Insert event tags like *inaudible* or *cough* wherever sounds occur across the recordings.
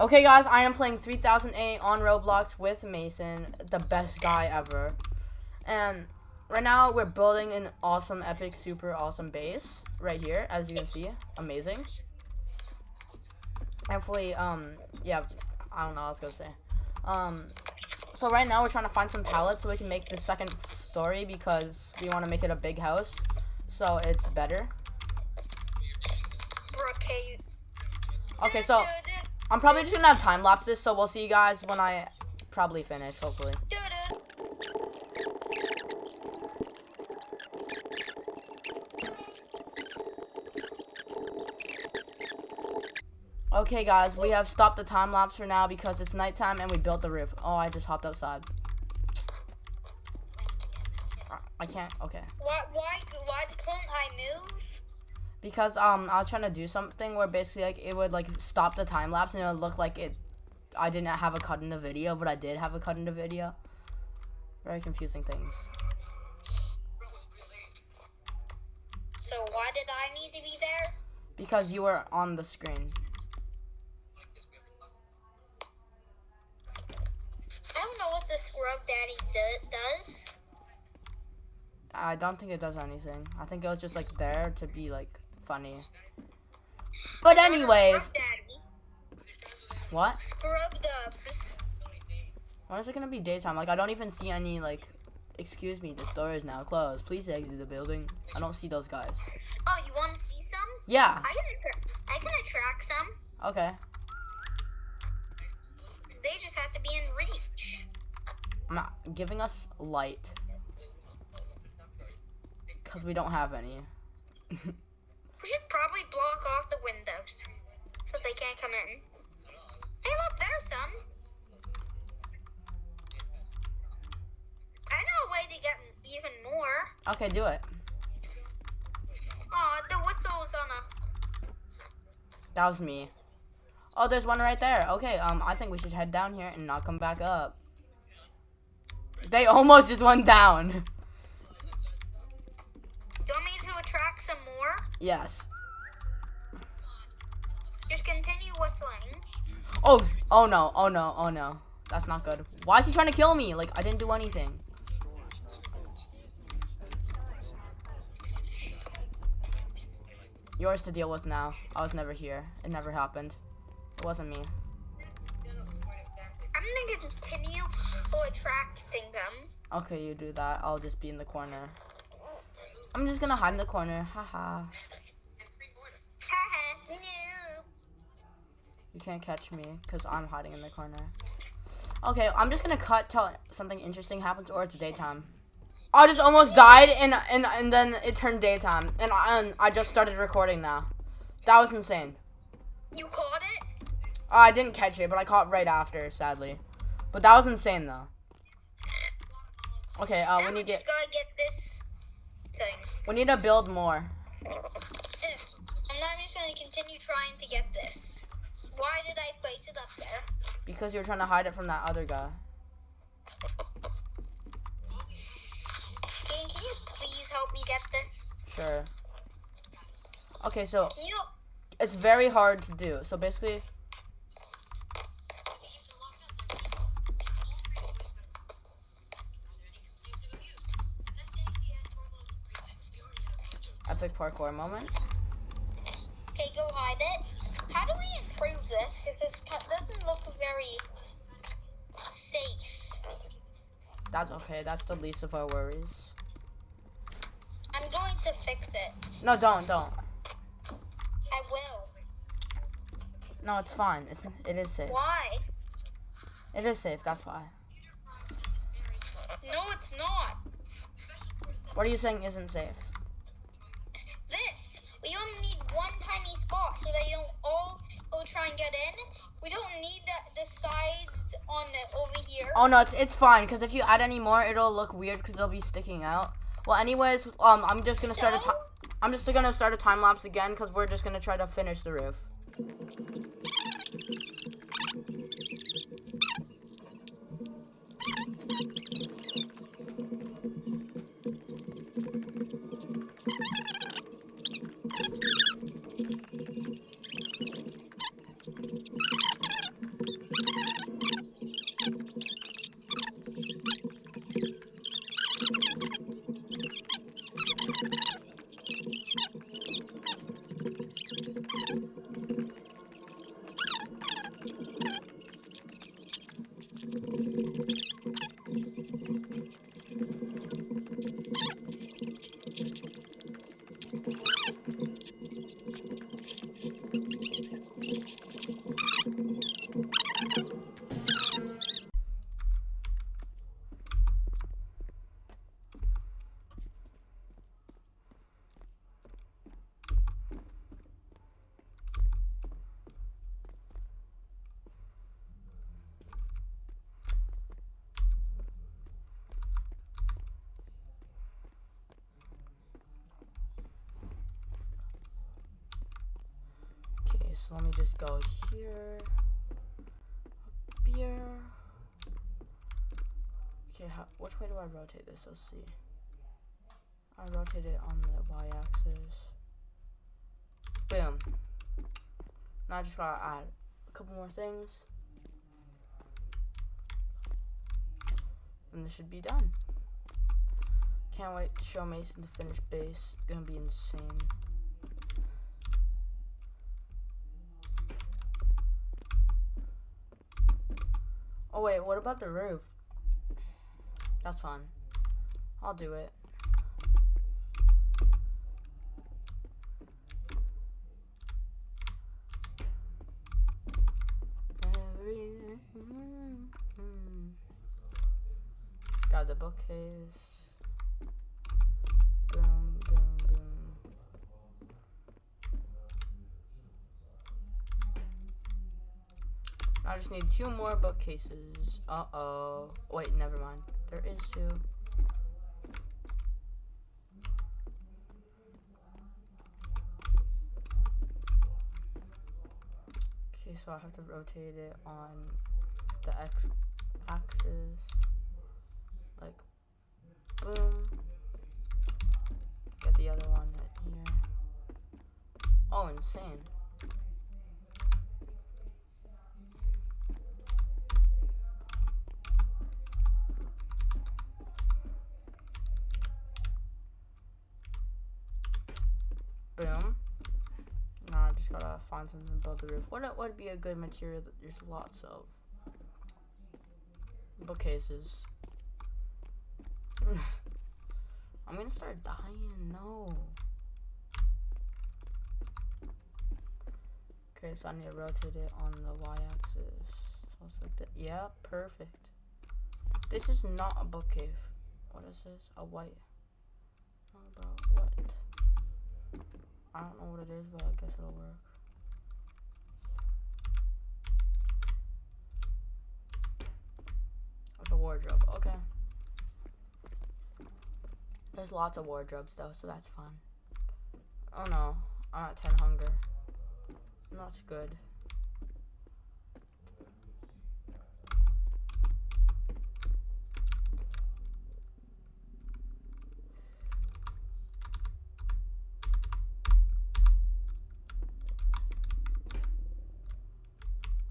Okay, guys, I am playing 3008 on Roblox with Mason, the best guy ever. And right now, we're building an awesome, epic, super awesome base right here, as you can see. Amazing. Hopefully, um, yeah, I don't know what I was gonna say. Um, so right now, we're trying to find some pallets so we can make the second story because we want to make it a big house, so it's better. Okay. Okay, so I'm probably just gonna have time lapse this, so we'll see you guys when I probably finish, hopefully. Okay, guys, we have stopped the time lapse for now because it's nighttime and we built the roof. Oh, I just hopped outside. I can't. Okay. Why? Why? Why can't I move? Because um, I was trying to do something where basically like it would like stop the time lapse and it would look like it. I didn't have a cut in the video, but I did have a cut in the video. Very confusing things. So why did I need to be there? Because you were on the screen. I don't know what the scrub daddy do does. I don't think it does anything. I think it was just like there to be like funny. But anyways, what? When is it gonna be daytime? Like I don't even see any like. Excuse me, the store is now closed. Please exit the building. I don't see those guys. Oh, you want to see some? Yeah. I can. I can attract some. Okay. They just have to be in reach. I'm not giving us light. Cause we don't have any. *laughs* We should probably block off the windows so they can't come in. Hey, look, there's some. I know a way to get even more. Okay, do it. Oh, the whistle's on a. That was me. Oh, there's one right there. Okay, um, I think we should head down here and not come back up. They almost just went down. Do you want me to attract some more? Yes. Just continue whistling. Oh, oh no, oh no, oh no. That's not good. Why is he trying to kill me? Like, I didn't do anything. Yours to deal with now. I was never here. It never happened. It wasn't me. I'm gonna continue attracting them. Okay, you do that. I'll just be in the corner. I'm just gonna hide in the corner. Haha. Haha, You can't catch me because I'm hiding in the corner. Okay, I'm just gonna cut till something interesting happens or it's daytime. I just almost died and and and then it turned daytime and I, and I just started recording now. That was insane. You caught it? Uh, I didn't catch it, but I caught right after, sadly. But that was insane though. Okay, uh, Now we need to get get this thing. we need to build more. And I'm just gonna continue trying to get this. Why did I place it up there? Because you were trying to hide it from that other guy. Can, can you please help me get this? Sure. Okay, so you? it's very hard to do. So basically, epic parkour moment. Okay, go hide it. How do we this? Because this doesn't look very safe. That's okay. That's the least of our worries. I'm going to fix it. No, don't, don't. I will. No, it's fine. It's it is safe. Why? It is safe. That's why. No, it's not. What are you saying isn't safe? This. We only need one tiny spot so they don't all go try and get in. We don't need the, the sides on the, over here. Oh no, it's it's fine. Cause if you add any more, it'll look weird. Cause they'll be sticking out. Well, anyways, um, I'm just gonna start a time. I'm just gonna start a time lapse again. Cause we're just gonna try to finish the roof. So let me just go here, up here. Okay, how, which way do I rotate this? Let's see. I rotate it on the y-axis. Boom. Now I just gotta add a couple more things. And this should be done. Can't wait to show Mason the finished base. Gonna be insane. Oh wait, what about the roof? That's fine. I'll do it. Hmm. Got the bookcase. I just need two more bookcases. Uh oh. Wait, never mind. There is two. Okay, so I have to rotate it on the x axis. Like, boom. Get the other one here. Oh, insane. Boom. Now I just gotta find something to build the roof. What would be a good material that there's lots of? Bookcases. *laughs* I'm gonna start dying. No. Okay, so I need to rotate it on the y-axis. So it's like that. Yeah, perfect. This is not a book cave. What is this? A white. Bro, what? I don't know what it is, but I guess it'll work. It's a wardrobe. Okay. There's lots of wardrobes though, so that's fun. Oh no, I'm at 10 hunger. Not good.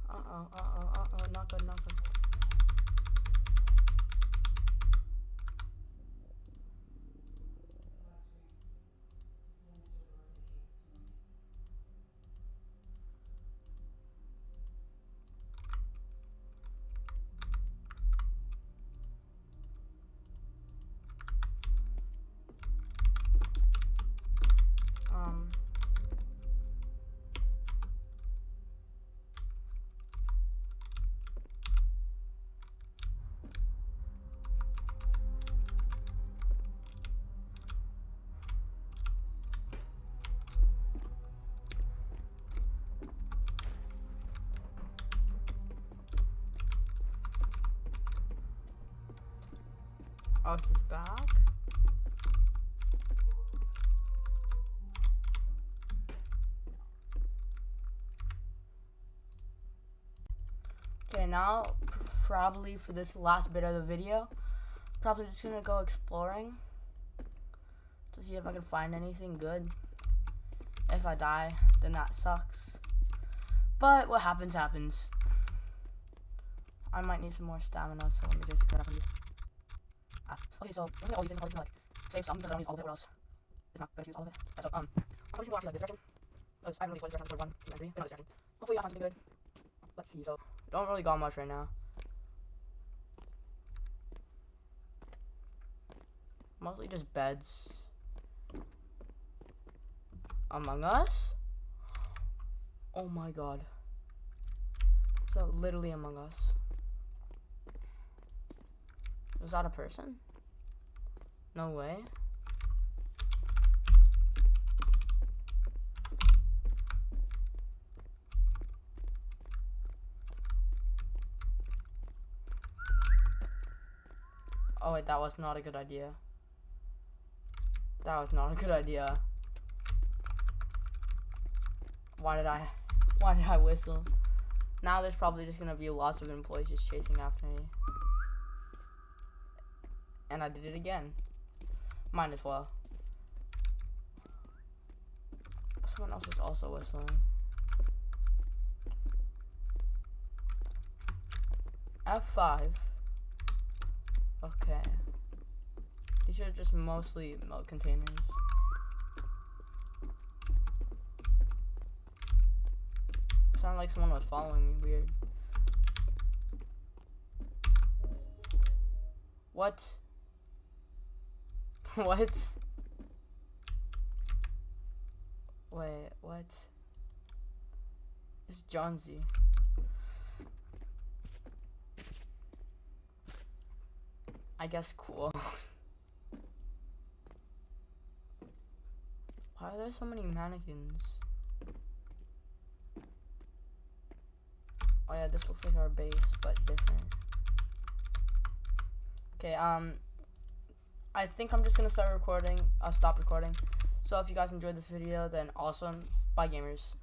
Uh-oh, uh-oh, uh-oh, not good, not good. Um. Oh, he's back. Okay, now probably for this last bit of the video, probably just gonna go exploring to see if I can find anything good. If I die, then that sucks. But what happens, happens. I might need some more stamina, so let me just grab. Ah, okay, so I'm gonna all these things, I'm gonna like save some because I don't use all of it, or else it's not to use all of it. Yeah, so um, I'm probably gonna go actually like this direction. Because I haven't really played this direction for one, two, and three, no, this direction. Hopefully I find something good. Let's see. So don't really got much right now. Mostly just beds. Among Us? Oh my god. Uh, literally Among Us. Is that a person? No way. Oh wait, that was not a good idea. That was not a good idea. Why did I *laughs* Why did I whistle? Now there's probably just gonna be lots of employees just chasing after me. And I did it again. Might as well. Someone else is also whistling. F5. Okay. These are just mostly milk containers. Sounded like someone was following me weird. What? What? Wait, what? It's Johnsy. I guess cool. *laughs* Why are there so many mannequins? Oh yeah, this looks like our base, but different. Okay, um, I think I'm just gonna start recording, uh, stop recording. So if you guys enjoyed this video, then awesome. Bye gamers.